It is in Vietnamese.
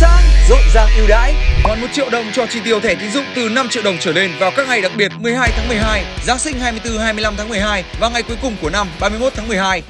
sáng, rộn ràng ưu đãi. Còn 1 triệu đồng cho chi tiêu thẻ tín dụng từ 5 triệu đồng trở lên vào các ngày đặc biệt 12 tháng 12, Giáng sinh 24 25 tháng 12 và ngày cuối cùng của năm 31 tháng 12.